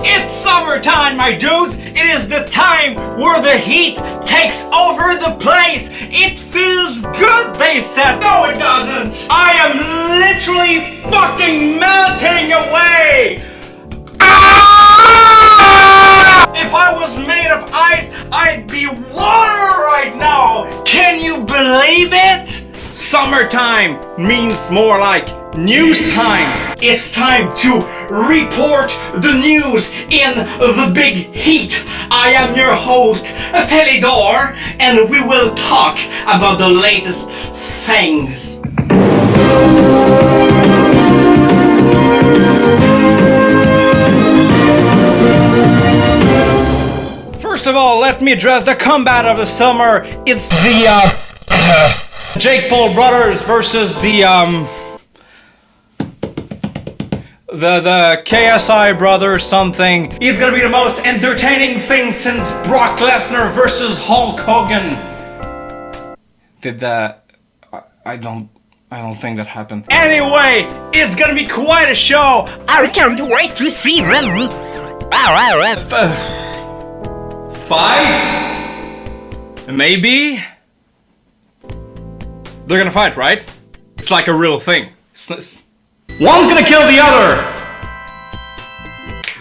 It's summertime, my dudes! It is the time where the heat takes over the place! It feels good, they said! No, it doesn't! I am literally fucking melting away! Ah! If I was made of ice, I'd be water right now! Can you believe it? Summertime means more like news time. It's time to report the news in the big heat. I am your host, Felidor, and we will talk about the latest things. First of all, let me address the combat of the summer. It's the uh, Jake Paul brothers versus the um the the KSI brothers something. It's gonna be the most entertaining thing since Brock Lesnar versus Hulk Hogan. Did that? I, I don't. I don't think that happened. Anyway, it's gonna be quite a show. I can't wait to see them. Fight? Maybe? They're gonna fight, right? It's like a real thing. It's- it's- One's gonna kill the other!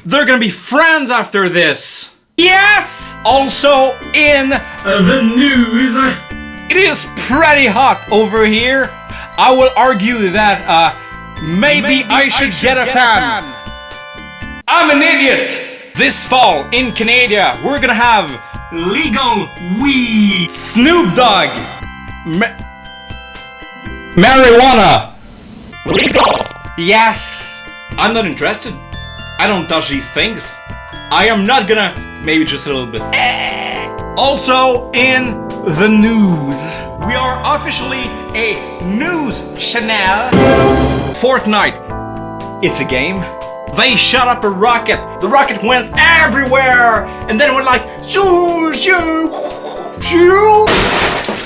They're gonna be friends after this! Yes! Also in the news, it is pretty hot over here. I will argue that uh, maybe, I, should get, a, fan. I'm an idiot! This fall in Canada, we're gonna have legal weed. Snoop Dogg. Ma- marijuana. Legal. Yes. I'm not interested. I don't touch these things. I am not gonna. Maybe just a little bit. Also in the news, we are officially a news channel. Fortnite. It's a game. They shot up a rocket. The rocket went everywhere, and then it went like shoo shoo shoo.